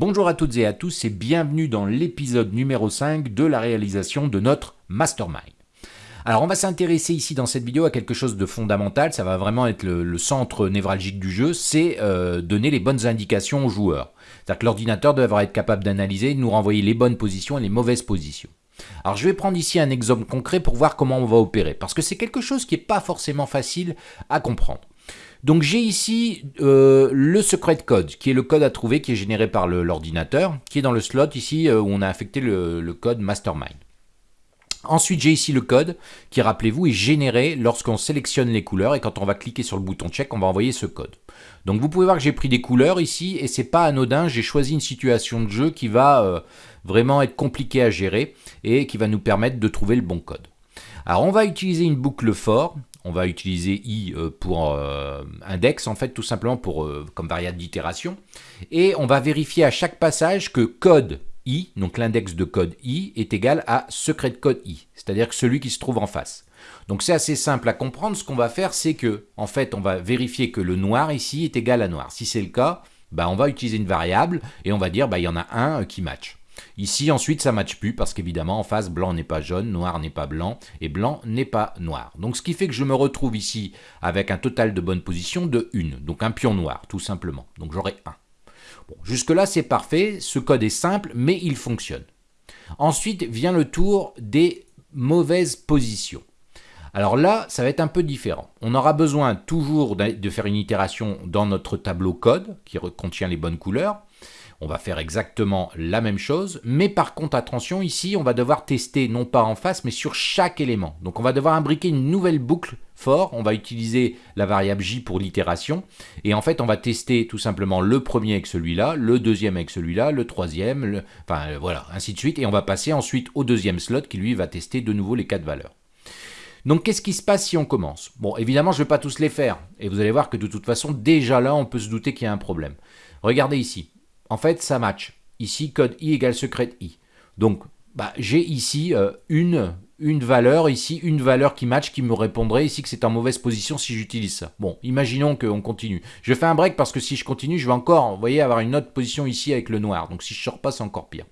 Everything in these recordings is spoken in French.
Bonjour à toutes et à tous et bienvenue dans l'épisode numéro 5 de la réalisation de notre Mastermind. Alors on va s'intéresser ici dans cette vidéo à quelque chose de fondamental, ça va vraiment être le, centre névralgique du jeu, c'est euh, donner les bonnes indications aux joueurs. C'est-à-dire que l'ordinateur devra être capable d'analyser de nous renvoyer les bonnes positions et les mauvaises positions. Alors je vais prendre ici un exemple concret pour voir comment on va opérer, parce que c'est quelque chose qui n'est pas forcément facile à comprendre. Donc j'ai ici euh, le secret code, qui est le code à trouver, qui est généré par l'ordinateur, qui est dans le slot ici euh, où on a affecté le, code mastermind. Ensuite, j'ai ici le code qui, rappelez-vous, est généré lorsqu'on sélectionne les couleurs et quand on va cliquer sur le bouton check, on va envoyer ce code. Donc vous pouvez voir que j'ai pris des couleurs ici et c'est pas anodin, j'ai choisi une situation de jeu qui va euh, vraiment être compliquée à gérer et qui va nous permettre de trouver le bon code. Alors on va utiliser une boucle for on va utiliser i euh, pour euh, index, en fait, tout simplement pour, euh, comme variable d'itération. Et on va vérifier à chaque passage que code i, donc l'index de code i, est égal à secret de code i, c'est-à-dire que celui qui se trouve en face. Donc c'est assez simple à comprendre. Ce qu'on va faire, c'est que, en fait, on va vérifier que le noir ici est égal à noir. Si c'est le cas, bah, on va utiliser une variable et on va dire, bah, il y en a un qui match. Ici, ensuite, ça ne matche plus parce qu'évidemment, en face, blanc n'est pas jaune, noir n'est pas blanc et blanc n'est pas noir. Donc, ce qui fait que je me retrouve ici avec un total de bonne position de 1. Donc, un pion noir, tout simplement. Donc, j'aurai 1. Bon, jusque-là, c'est parfait. Ce code est simple, mais il fonctionne. Ensuite vient le tour des mauvaises positions. Alors là, ça va être un peu différent. On aura besoin toujours de faire une itération dans notre tableau code qui contient les bonnes couleurs. On va faire exactement la même chose, mais par contre, attention, ici, on va devoir tester non pas en face, mais sur chaque élément. Donc on va devoir imbriquer une nouvelle boucle fort, on va utiliser la variable j pour l'itération, et en fait, on va tester tout simplement le premier avec celui-là, le deuxième avec celui-là, le troisième, enfin voilà, ainsi de suite, et on va passer ensuite au deuxième slot qui lui va tester de nouveau les quatre valeurs. Donc qu'est-ce qui se passe si on commence? Bon, évidemment, je ne vais pas tous les faire, et vous allez voir que de toute façon, déjà là, on peut se douter qu'il y a un problème. Regardez ici, en fait, ça match. Ici, code i égale secret i. Donc, bah, j'ai ici euh, une, une valeur, ici, une valeur qui match, qui me répondrait ici que c'est en mauvaise position si j'utilise ça. Bon, imaginons qu'on continue. Je fais un break parce que si je continue, je vais encore, avoir une autre position ici avec le noir. Donc si je sors pas, c'est encore pire.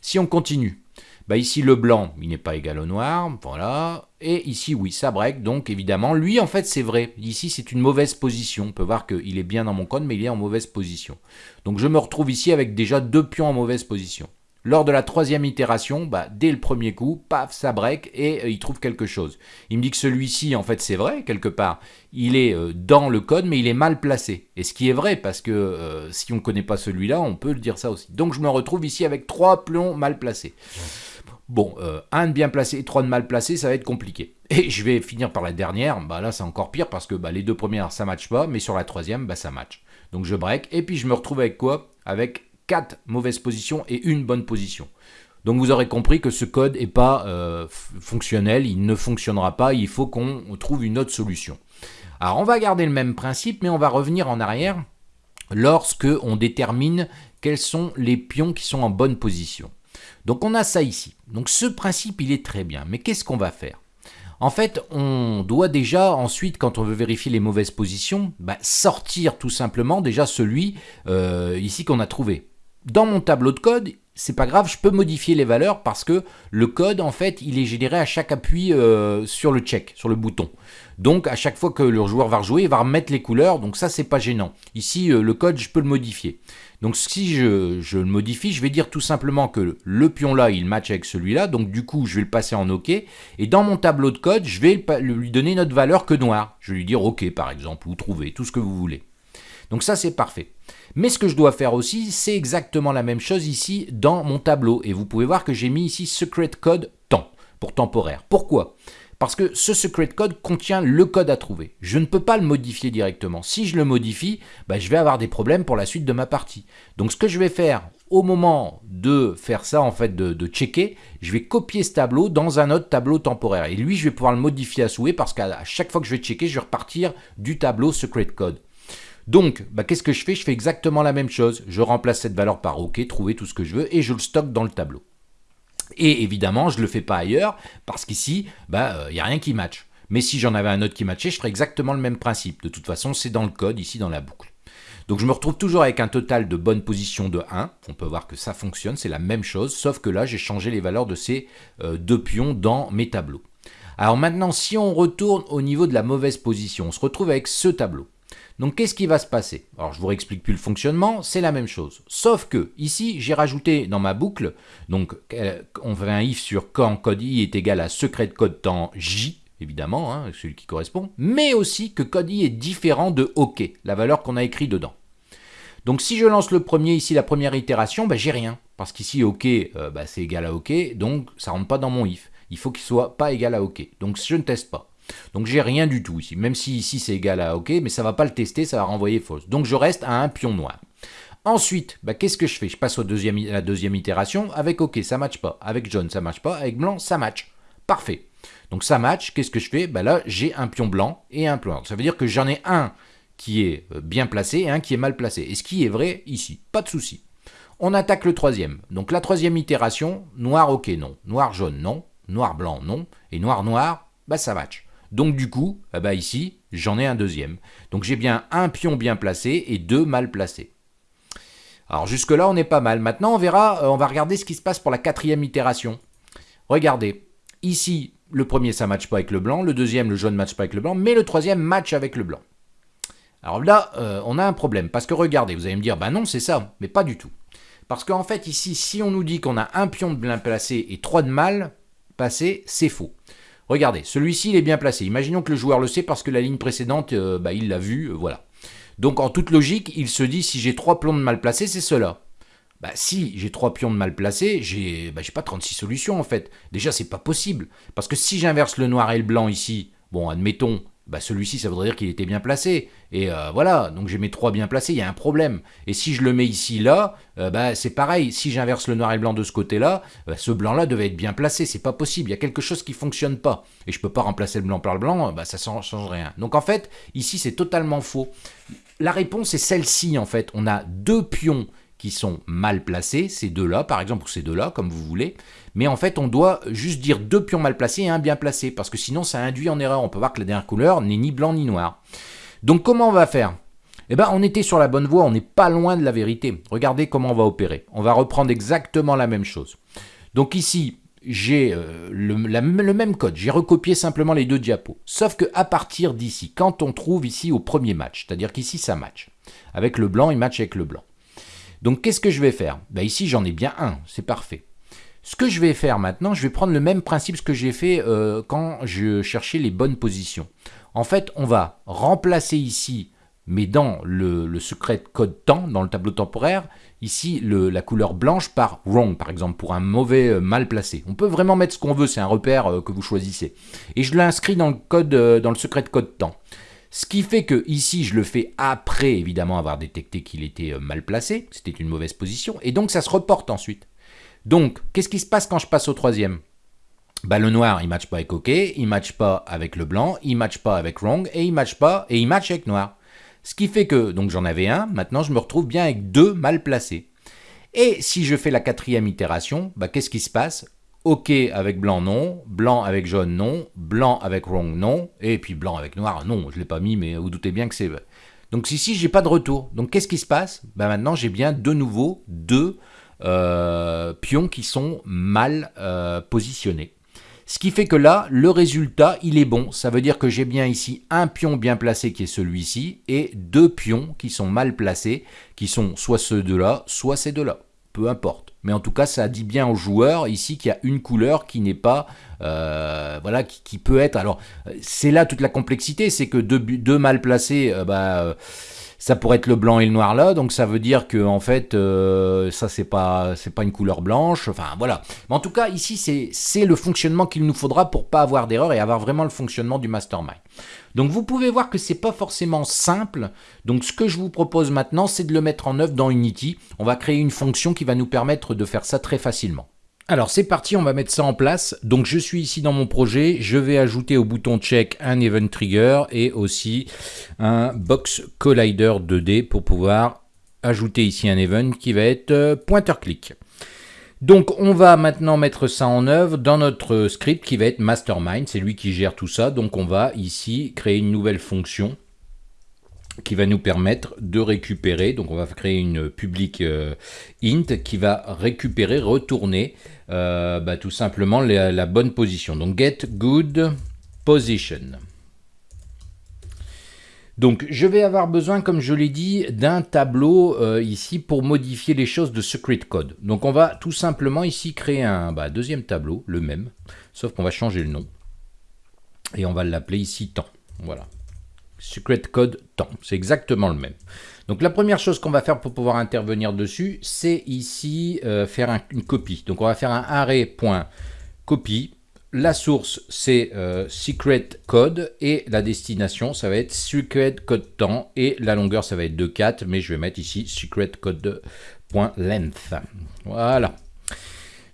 Si on continue, bah ici le blanc, il n'est pas égal au noir, voilà. Et ici, oui, ça break, donc évidemment, lui, en fait, c'est vrai. Ici, c'est une mauvaise position. On peut voir qu'il est bien dans mon code, mais il est en mauvaise position. Donc je me retrouve ici avec déjà deux pions en mauvaise position. Lors de la troisième itération, bah, dès le premier coup, paf, ça break et euh, il trouve quelque chose. Il me dit que celui-ci, en fait, c'est vrai, quelque part. Il est euh, dans le code, mais il est mal placé. Et ce qui est vrai, parce que euh, si on ne connaît pas celui-là, on peut le dire ça aussi. Donc je me retrouve ici avec trois pions mal placés. Bon, un de bien placé et trois de mal placé, ça va être compliqué. Et je vais finir par la dernière, bah là c'est encore pire parce que bah, les deux premières ça match pas, mais sur la troisième, bah, ça match. Donc je break, et puis je me retrouve avec quoi? Avec 4 mauvaises positions et une bonne position. Donc vous aurez compris que ce code n'est pas euh, fonctionnel, il ne fonctionnera pas, il faut qu'on trouve une autre solution. Alors on va garder le même principe, mais on va revenir en arrière lorsque on détermine quels sont les pions qui sont en bonne position. Donc on a ça ici. Donc ce principe, il est très bien. Mais qu'est-ce qu'on va faire? En fait, on doit déjà ensuite, quand on veut vérifier les mauvaises positions, bah, sortir tout simplement déjà celui euh, ici qu'on a trouvé. Dans mon tableau de code, c'est pas grave, je peux modifier les valeurs parce que le code, en fait, il est généré à chaque appui euh, sur le check, sur le bouton. Donc, à chaque fois que le joueur va rejouer, il va remettre les couleurs, donc ça, c'est pas gênant. Ici, euh, le code, je peux le modifier. Donc si je, le modifie, je vais dire tout simplement que le pion là, il match avec celui-là, donc du coup, je vais le passer en OK, et dans mon tableau de code, je vais lui donner une autre valeur que noir. Je vais lui dire OK, par exemple, ou trouver, tout ce que vous voulez. Donc ça, c'est parfait. Mais ce que je dois faire aussi, c'est exactement la même chose ici dans mon tableau. Et vous pouvez voir que j'ai mis ici secret code temps pour temporaire. Pourquoi? Parce que ce secret code contient le code à trouver. Je ne peux pas le modifier directement. Si je le modifie, bah, je vais avoir des problèmes pour la suite de ma partie. Donc ce que je vais faire au moment de faire ça, en fait, de, checker, je vais copier ce tableau dans un autre tableau temporaire. Et lui, je vais pouvoir le modifier à souhait parce qu'à chaque fois que je vais checker, je vais repartir du tableau secret code. Donc, bah, qu'est-ce que je fais? Je fais exactement la même chose. Je remplace cette valeur par OK, trouver tout ce que je veux, et je le stocke dans le tableau. Et évidemment, je ne le fais pas ailleurs, parce qu'ici, il bah, n'y euh, a rien qui match. Mais si j'en avais un autre qui matchait, je ferais exactement le même principe. De toute façon, c'est dans le code, ici dans la boucle. Donc je me retrouve toujours avec un total de bonne position de 1. On peut voir que ça fonctionne, c'est la même chose, sauf que là j'ai changé les valeurs de ces euh, deux pions dans mes tableaux. Alors maintenant, si on retourne au niveau de la mauvaise position, on se retrouve avec ce tableau. Donc qu'est-ce qui va se passer? Alors je vous réexplique plus le fonctionnement, c'est la même chose. Sauf que ici, j'ai rajouté dans ma boucle, donc euh, on fait un if sur quand code i est égal à secret de code temps j, évidemment, hein, celui qui correspond, mais aussi que code i est différent de OK, la valeur qu'on a écrit dedans. Donc si je lance le premier ici, la première itération, bah, j'ai rien. Parce qu'ici OK, euh, bah, c'est égal à OK, donc ça rentre pas dans mon if. Il faut qu'il soit pas égal à OK. Donc je ne teste pas. Donc j'ai rien du tout ici, même si ici c'est égal à OK, mais ça va pas le tester, ça va renvoyer fausse. Donc je reste à un pion noir. Ensuite, bah, qu'est-ce que je fais? Je passe à la deuxième itération. Avec OK, ça match pas. Avec jaune, ça match pas. Avec blanc, ça match. Parfait. Donc ça match. Qu'est-ce que je fais? Bah, Là, j'ai un pion blanc et un pion. Ça veut dire que j'en ai un qui est euh, bien placé et un qui est mal placé. Et ce qui est vrai ici. Pas de souci. On attaque le troisième. Donc la troisième itération, noir, OK, non. Noir, jaune, non. Noir, blanc, non. Et noir, noir, bah, ça match. Donc du coup, eh ben, ici, j'en ai un deuxième. Donc j'ai bien un pion bien placé et deux mal placés. Alors jusque-là, on est pas mal. Maintenant, on verra, euh, on va regarder ce qui se passe pour la quatrième itération. Regardez, ici, le premier, ça ne matche pas avec le blanc. Le deuxième, le jaune ne matche pas avec le blanc. Mais le troisième match avec le blanc. Alors là, euh, on a un problème. Parce que regardez, vous allez me dire, bah non, c'est ça. Mais pas du tout. Parce qu'en fait, ici, si on nous dit qu'on a un pion de bien placé et trois de mal placé, c'est faux. Regardez, celui-ci, il est bien placé. Imaginons que le joueur le sait parce que la ligne précédente, euh, bah, il l'a vu, euh, voilà. Donc en toute logique, il se dit, si j'ai trois pions de mal placés, c'est cela. Bah, si j'ai trois pions de mal placés, j'ai bah, pas 36 solutions en fait. Déjà, c'est pas possible. Parce que si j'inverse le noir et le blanc ici, bon, admettons, bah celui-ci, ça voudrait dire qu'il était bien placé. Et euh, voilà, donc j'ai mes trois bien placés, il y a un problème. Et si je le mets ici, là, euh, bah, c'est pareil. Si j'inverse le noir et blanc de ce côté-là, bah, ce blanc-là devait être bien placé. C'est pas possible, il y a quelque chose qui fonctionne pas. Et je peux pas remplacer le blanc par le blanc, bah, ça ne change rien. Donc en fait, ici, c'est totalement faux. La réponse est celle-ci, en fait. On a deux pions qui sont mal placés, ces deux-là, par exemple, ou ces deux-là, comme vous voulez. Mais en fait, on doit juste dire deux pions mal placés et un bien placé, parce que sinon, ça induit en erreur. On peut voir que la dernière couleur n'est ni blanc ni noir. Donc, comment on va faire? Eh bien, on était sur la bonne voie, on n'est pas loin de la vérité. Regardez comment on va opérer. On va reprendre exactement la même chose. Donc ici, j'ai euh, le, le, même code, j'ai recopié simplement les deux diapos. Sauf que à partir d'ici, quand on trouve ici au premier match, c'est-à-dire qu'ici ça match. Avec le blanc, il match avec le blanc. Donc qu'est-ce que je vais faire? Ben, Ici j'en ai bien un, c'est parfait. Ce que je vais faire maintenant, je vais prendre le même principe que j'ai fait euh, quand je cherchais les bonnes positions. En fait, on va remplacer ici, mais dans le, secret code temps, dans le tableau temporaire, ici la couleur blanche par wrong, par exemple, pour un mauvais euh, mal placé. On peut vraiment mettre ce qu'on veut, c'est un repère euh, que vous choisissez. Et je l'inscris dans le code, dans le secret code temps. Ce qui fait que ici, je le fais après, évidemment, avoir détecté qu'il était euh, mal placé, c'était une mauvaise position, et donc ça se reporte ensuite. Donc, qu'est-ce qui se passe quand je passe au troisième? Bah, le noir, il match pas avec OK, il match pas avec le blanc, il match pas avec wrong, et il match pas, et il match avec noir. Ce qui fait que, donc j'en avais un, maintenant je me retrouve bien avec deux mal placés. Et si je fais la quatrième itération, bah, qu'est-ce qui se passe? OK avec blanc, non. Blanc avec jaune, non. Blanc avec wrong, non. Et puis blanc avec noir, non. Je ne l'ai pas mis, mais vous doutez bien que c'est... Donc ici, j'ai pas de retour. Donc qu'est-ce qui se passe? Ben Maintenant, j'ai bien de nouveau deux euh, pions qui sont mal euh, positionnés. Ce qui fait que là, le résultat, il est bon. Ça veut dire que j'ai bien ici un pion bien placé qui est celui-ci et deux pions qui sont mal placés, qui sont soit ceux de là, soit ces deux-là. Peu importe. Mais en tout cas ça dit bien au joueur ici qu'il y a une couleur qui n'est pas euh, voilà qui, peut être. Alors c'est là toute la complexité c'est que deux, deux mal placés euh, bah, ça pourrait être le blanc et le noir là, donc ça veut dire que en fait euh, ça c'est pas c'est pas une couleur blanche, enfin voilà. Mais en tout cas ici c'est le fonctionnement qu'il nous faudra pour pas avoir d'erreur et avoir vraiment le fonctionnement du mastermind. Donc vous pouvez voir que c'est pas forcément simple. Donc ce que je vous propose maintenant c'est de le mettre en œuvre dans Unity. On va créer une fonction qui va nous permettre de faire ça très facilement. Alors c'est parti, on va mettre ça en place. Donc je suis ici dans mon projet, je vais ajouter au bouton check un event trigger et aussi un box collider 2D pour pouvoir ajouter ici un event qui va être euh, pointer click. Donc on va maintenant mettre ça en œuvre dans notre script qui va être mastermind, c'est lui qui gère tout ça. Donc on va ici créer une nouvelle fonction qui va nous permettre de récupérer, donc on va créer une public int qui va récupérer, retourner bah, tout simplement la, la bonne position. Donc get good position. Donc je vais avoir besoin, comme je l'ai dit, d'un tableau euh, ici pour modifier les choses de secret code. Donc on va tout simplement ici créer un bah, deuxième tableau, le même, sauf qu'on va changer le nom. Et on va l'appeler ici temps. Voilà. Secret code temps. C'est exactement le même. Donc la première chose qu'on va faire pour pouvoir intervenir dessus, c'est ici euh, faire une copie. Donc on va faire un array.copie la source, c'est euh, secret code et la destination, ça va être secret code temps et la longueur, ça va être de 4, mais je vais mettre ici secret code.length. Voilà.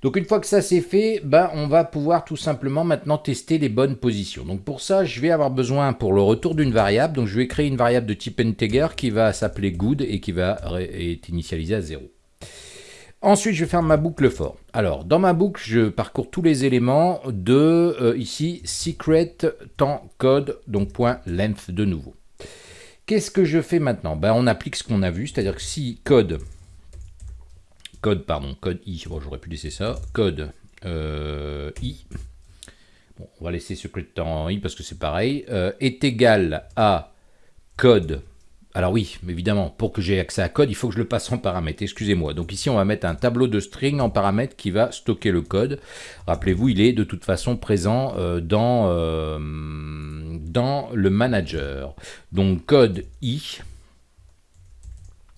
Donc une fois que ça c'est fait, bah, on va pouvoir tout simplement maintenant tester les bonnes positions. Donc pour ça, je vais avoir besoin pour le retour d'une variable. Donc je vais créer une variable de type integer qui va s'appeler good et qui va être initialisée à 0. Ensuite, je vais faire ma boucle for. Alors, dans ma boucle, je parcours tous les éléments de, euh, ici, secret temps code, donc point length de nouveau. Qu'est-ce que je fais maintenant? Ben, On applique ce qu'on a vu, c'est-à-dire que si code, code, pardon, code i, bon, j'aurais pu laisser ça, code euh, i, bon, on va laisser secret temps i parce que c'est pareil, euh, est égal à code. Alors oui, évidemment, pour que j'ai accès à code, il faut que je le passe en paramètre, excusez-moi. Donc ici, on va mettre un tableau de string en paramètre qui va stocker le code. Rappelez-vous, il est de toute façon présent euh, dans, dans le manager. Donc code i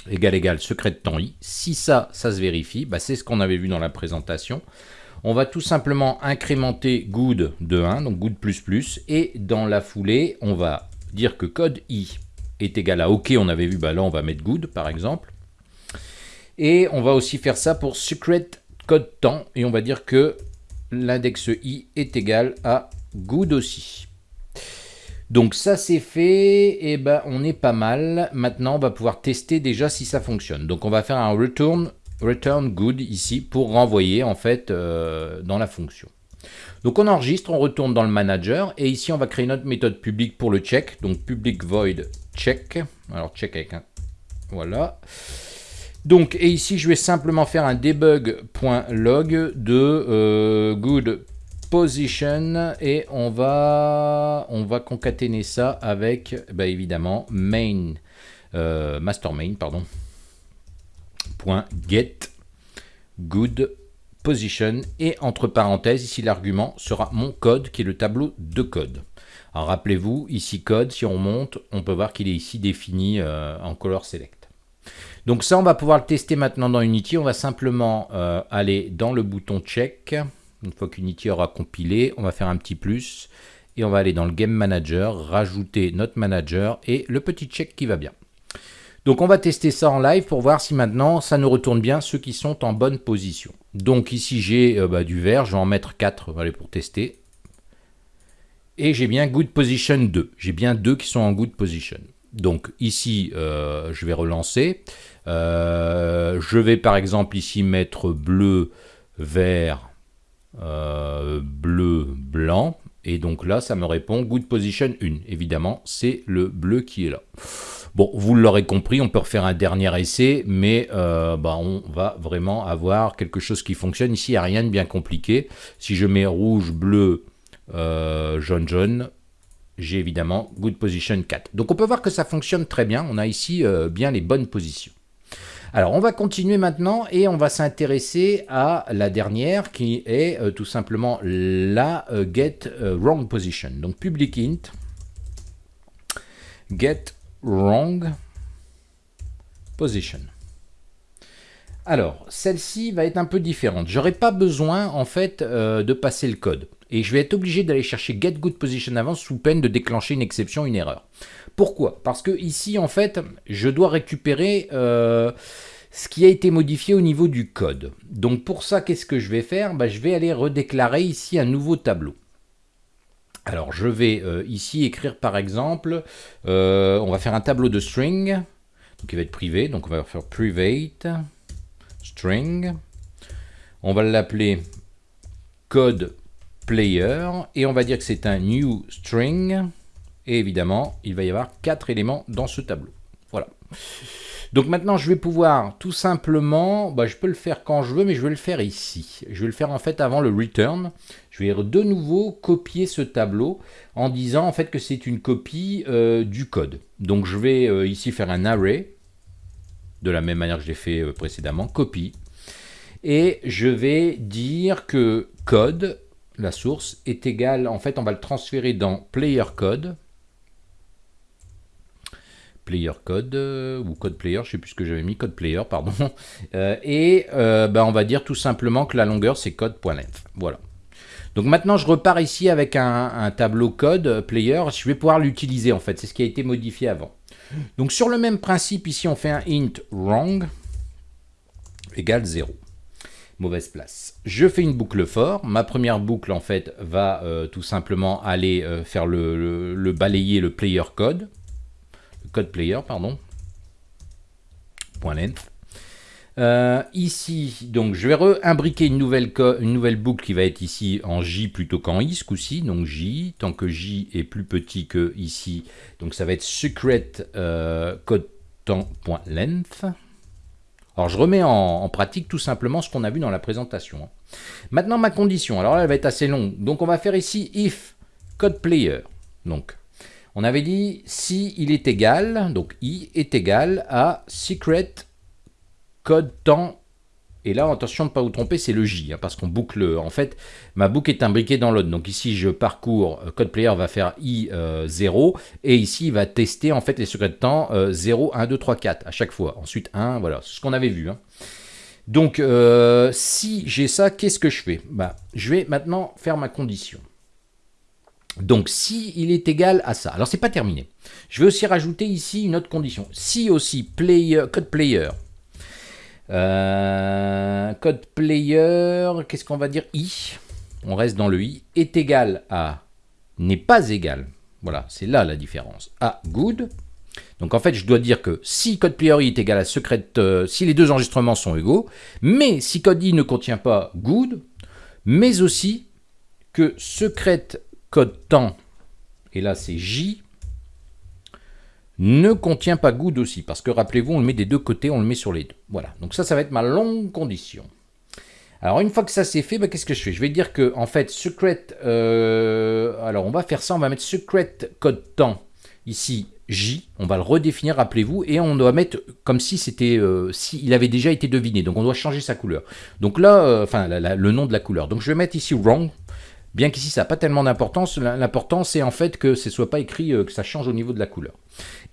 égal égal secret de temps i. Si ça, ça se vérifie, bah, c'est ce qu'on avait vu dans la présentation. On va tout simplement incrémenter good de 1, donc good++, et dans la foulée, on va dire que code i est égal à OK, on avait vu, bah là on va mettre good par exemple. Et on va aussi faire ça pour secret code temps, et on va dire que l'index i est égal à good aussi. Donc ça c'est fait, et ben on est pas mal. Maintenant on va pouvoir tester déjà si ça fonctionne. Donc on va faire un return, return good ici pour renvoyer en fait euh, dans la fonction. Donc on enregistre, on retourne dans le manager et ici on va créer notre méthode publique pour le check. Donc public void check. Alors check avec un... Voilà. Donc, et ici, je vais simplement faire un debug.log de euh, good position et on va, on va concaténer ça avec, bah, évidemment, main, euh, master main, pardon, point get good position et entre parenthèses, ici l'argument sera mon code qui est le tableau de code. Alors rappelez-vous, ici code, si on monte, on peut voir qu'il est ici défini euh, en color select. Donc ça, on va pouvoir le tester maintenant dans Unity. On va simplement euh, aller dans le bouton check. Une fois qu'Unity aura compilé, on va faire un petit plus et on va aller dans le Game Manager, rajouter notre manager et le petit check qui va bien. Donc on va tester ça en live pour voir si maintenant ça nous retourne bien ceux qui sont en bonne position. Donc ici j'ai euh, bah, du vert, je vais en mettre 4 pour tester et j'ai bien good position 2. J'ai bien deux qui sont en good position. Donc ici, euh, je vais relancer. Euh, je vais par exemple ici mettre bleu, vert, euh, bleu, blanc. Et donc là, ça me répond good position 1. Évidemment, c'est le bleu qui est là. Bon, vous l'aurez compris, on peut refaire un dernier essai, mais bah, on va vraiment avoir quelque chose qui fonctionne. Ici, il n'y a rien de bien compliqué. Si je mets rouge, bleu, euh, jaune jaune, j'ai évidemment good position 4. Donc on peut voir que ça fonctionne très bien, on a ici euh, bien les bonnes positions. Alors on va continuer maintenant et on va s'intéresser à la dernière qui est euh, tout simplement la get wrong position. Donc public int get wrong position. Alors, celle-ci va être un peu différente. J'aurais pas besoin, en fait, de passer le code et je vais être obligé d'aller chercher get good position sous peine de déclencher une exception, une erreur. Pourquoi? Parce que ici, en fait, je dois récupérer euh, ce qui a été modifié au niveau du code. Donc pour ça, qu'est-ce que je vais faire? Bah, Je vais aller redéclarer ici un nouveau tableau. Alors je vais euh, ici écrire par exemple, euh, on va faire un tableau de string, donc il va être privé, donc on va faire private string. On va l'appeler code player et on va dire que c'est un new string Et évidemment, il va y avoir quatre éléments dans ce tableau. Voilà. Donc maintenant, je vais pouvoir tout simplement, bah, je peux le faire quand je veux, mais je vais le faire ici. Je vais le faire en fait avant le return. Je vais de nouveau copier ce tableau en disant en fait que c'est une copie euh, du code. Donc je vais euh, ici faire un array, de la même manière que je l'ai fait euh, précédemment, copie. Et je vais dire que code, la source, est égal, en fait on va le transférer dans player code, player code euh, ou code player, je sais plus ce que j'avais mis, code player, pardon. Euh, et euh, ben, on va dire tout simplement que la longueur c'est code.length. Voilà. Donc maintenant je repars ici avec un, tableau code player, je vais pouvoir l'utiliser en fait, c'est ce qui a été modifié avant. Donc sur le même principe ici on fait un int wrong égale 0 mauvaise place. Je fais une boucle for. Ma première boucle, en fait, va tout simplement aller faire le, balayer le player code code player, pardon. Point length. Euh, ici, donc je vais imbriquer une nouvelle, une nouvelle boucle qui va être ici en J plutôt qu'en I ce coup-ci. Donc J, tant que J est plus petit que ici, donc ça va être secret euh, code temps.length. Alors je remets en, pratique tout simplement ce qu'on a vu dans la présentation. Hein. Maintenant ma condition, alors là elle va être assez longue. Donc on va faire ici if code player. Donc on avait dit si il est égal, donc i est égal à secret code temps. Et là, attention de ne pas vous tromper, c'est le J, hein, parce qu'on boucle, en fait, ma boucle est imbriquée dans l'autre. Donc ici, je parcours, euh, code player va faire i 0, euh, et ici, il va tester, en fait, les secrets de temps 0, 1, 2, 3, 4, à chaque fois. Ensuite, 1, voilà, c'est ce qu'on avait vu. Hein. Donc, euh, si j'ai ça, qu'est-ce que je fais? Bah, Je vais maintenant faire ma condition. Donc, si il est égal à ça, alors c'est pas terminé. Je vais aussi rajouter ici une autre condition. Si aussi player, code player, euh, code player, qu'est-ce qu'on va dire? I, on reste dans le i, est égal à, n'est pas égal, voilà, c'est là la différence, à good. Donc en fait, je dois dire que si code player i est égal à secret, euh, si les deux enregistrements sont égaux, mais si code i ne contient pas good, mais aussi que secret code temps, et là c'est J, ne contient pas good aussi, parce que rappelez-vous, on le met des deux côtés, on le met sur les deux. Voilà, donc ça, ça va être ma longue condition. Alors une fois que ça c'est fait, bah, qu'est-ce que je fais? Je vais dire que en fait secret, euh, alors on va faire ça, on va mettre secret code temps ici J, on va le redéfinir, rappelez-vous, et on doit mettre comme si c'était, euh, si il avait déjà été deviné, donc on doit changer sa couleur. Donc là, euh, enfin le nom de la couleur. Donc je vais mettre ici wrong, Bien qu'ici, ça n'a pas tellement d'importance, l'important c'est en fait que ce ne soit pas écrit euh, que ça change au niveau de la couleur.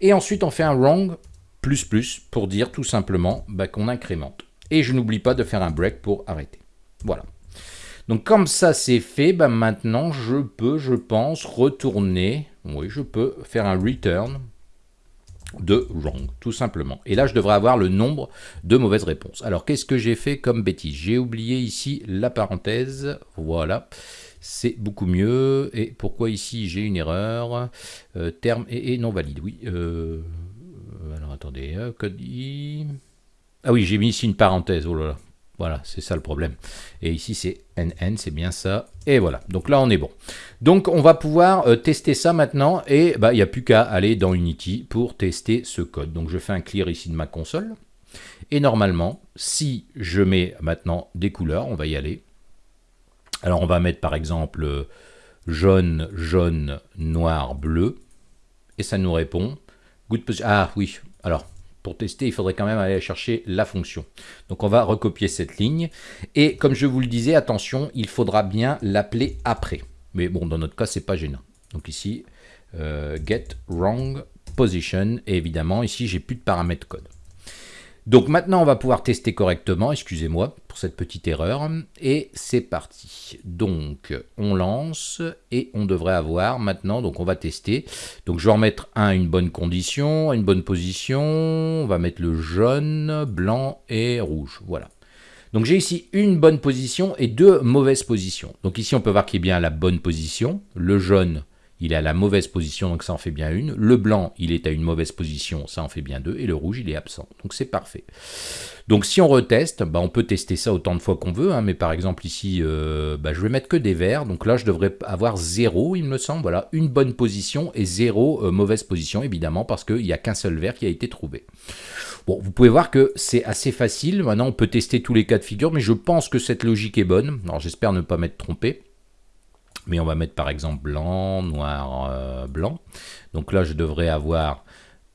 Et ensuite, on fait un wrong plus plus pour dire tout simplement bah, qu'on incrémente. Et je n'oublie pas de faire un break pour arrêter. Voilà. Donc comme ça c'est fait, bah, maintenant je peux, je pense, retourner, oui je peux faire un return de wrong, tout simplement. Et là je devrais avoir le nombre de mauvaises réponses. Alors qu'est-ce que j'ai fait comme bêtise? J'ai oublié ici la parenthèse, voilà c'est beaucoup mieux. Et pourquoi ici j'ai une erreur? Euh, Terme et, non valide, oui. Euh, alors attendez, euh, code I... Ah oui, j'ai mis ici une parenthèse, oh là là. Voilà, c'est ça le problème. Et ici, c'est NN, c'est bien ça. Et voilà, donc là, on est bon. Donc, on va pouvoir tester ça maintenant. Et bah, il n'y a plus qu'à aller dans Unity pour tester ce code. Donc, je fais un clear ici de ma console. Et normalement, si je mets maintenant des couleurs, on va y aller. Alors on va mettre par exemple jaune, jaune, noir, bleu. Et ça nous répond. Good ah oui, alors pour tester, il faudrait quand même aller chercher la fonction. Donc on va recopier cette ligne. Et comme je vous le disais, attention, il faudra bien l'appeler après. Mais bon, dans notre cas, c'est pas gênant. Donc ici, euh, get wrong position. Et évidemment, ici, j'ai plus de paramètres code. Donc maintenant, on va pouvoir tester correctement, excusez-moi pour cette petite erreur, et c'est parti. Donc, on lance, et on devrait avoir maintenant, donc on va tester. Donc je vais remettre un une bonne condition, une bonne position, on va mettre le jaune, blanc et rouge, voilà. Donc j'ai ici une bonne position et deux mauvaises positions. Donc ici, on peut voir qu'il est bien la bonne position, le jaune il est à la mauvaise position, donc ça en fait bien une. Le blanc, il est à une mauvaise position, ça en fait bien deux. Et le rouge, il est absent. Donc c'est parfait. Donc si on reteste, bah, on peut tester ça autant de fois qu'on veut. Hein, mais par exemple ici, euh, bah, je vais mettre que des verts. Donc là, je devrais avoir zéro, il me semble. Voilà, une bonne position et zéro euh, mauvaise position, évidemment, parce qu'il n'y a qu'un seul vert qui a été trouvé. Bon, vous pouvez voir que c'est assez facile. Maintenant, on peut tester tous les cas de figure, mais je pense que cette logique est bonne. Alors j'espère ne pas m'être trompé mais on va mettre par exemple blanc, noir, euh, blanc. Donc là, je devrais avoir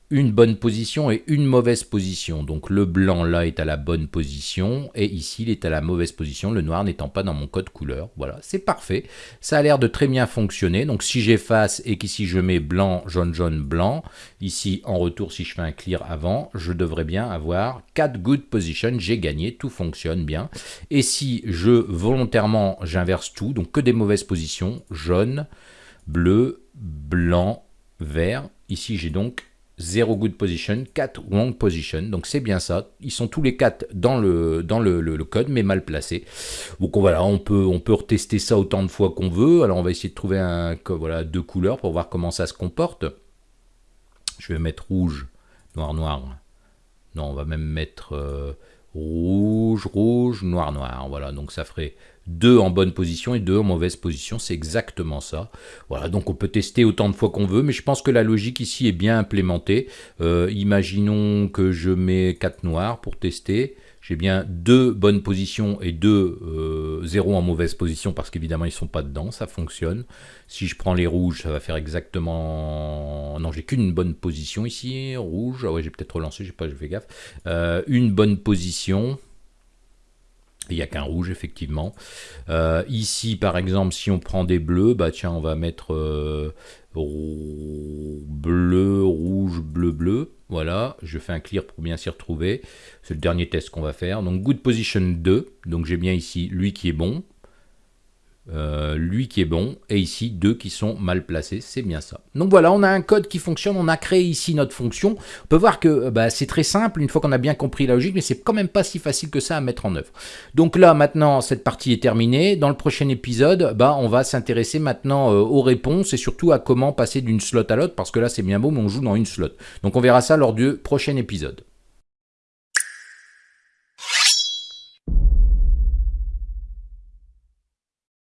une bonne position et une mauvaise position. Donc le blanc là est à la bonne position et ici il est à la mauvaise position, le noir n'étant pas dans mon code couleur. Voilà, c'est parfait. Ça a l'air de très bien fonctionner. Donc si j'efface et qu'ici je mets blanc, jaune, jaune, blanc, ici en retour si je fais un clear avant, je devrais bien avoir 4 good positions, j'ai gagné, tout fonctionne bien. Et si je volontairement j'inverse tout, donc que des mauvaises positions, jaune, bleu, blanc, vert, ici j'ai donc 0 good position, 4 wrong position. Donc c'est bien ça. Ils sont tous les 4 dans le, dans le, code, mais mal placés. Donc voilà, on peut, on peut retester ça autant de fois qu'on veut. Alors on va essayer de trouver un, voilà, deux couleurs pour voir comment ça se comporte. Je vais mettre rouge, noir, noir. Non, on va même mettre euh, rouge, rouge, noir, noir. Voilà, donc ça ferait deux en bonne position et deux en mauvaise position, c'est exactement ça. Voilà, donc on peut tester autant de fois qu'on veut, mais je pense que la logique ici est bien implémentée. Euh, imaginons que je mets 4 noirs pour tester. J'ai bien deux bonnes positions et deux euh, zéros en mauvaise position parce qu'évidemment ils sont pas dedans, ça fonctionne. Si je prends les rouges, ça va faire exactement... Non, j'ai qu'une bonne position ici, rouge. Ah ouais, j'ai peut-être relancé, j'ai pas fait gaffe. Euh, une bonne position, il n'y a qu'un rouge, effectivement. Euh, ici, par exemple, si on prend des bleus, bah tiens, on va mettre euh, bleu, rouge, bleu, bleu. Voilà, je fais un clear pour bien s'y retrouver. C'est le dernier test qu'on va faire. Donc, good position 2. Donc, j'ai bien ici lui qui est bon. Euh, lui qui est bon, et ici deux qui sont mal placés, c'est bien ça. Donc voilà, on a un code qui fonctionne, on a créé ici notre fonction. On peut voir que euh, bah, c'est très simple une fois qu'on a bien compris la logique, mais c'est quand même pas si facile que ça à mettre en œuvre. Donc là, maintenant, cette partie est terminée. Dans le prochain épisode, bah, on va s'intéresser maintenant euh, aux réponses et surtout à comment passer d'une slot à l'autre, parce que là c'est bien beau, mais on joue dans une slot. Donc on verra ça lors du prochain épisode.